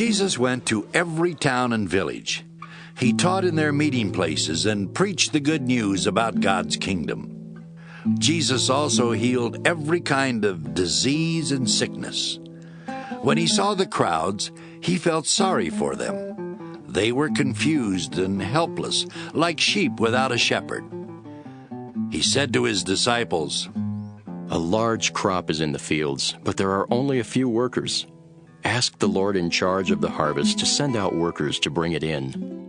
Jesus went to every town and village. He taught in their meeting places and preached the good news about God's kingdom. Jesus also healed every kind of disease and sickness. When he saw the crowds, he felt sorry for them. They were confused and helpless, like sheep without a shepherd. He said to his disciples, A large crop is in the fields, but there are only a few workers. Ask the Lord in charge of the harvest to send out workers to bring it in.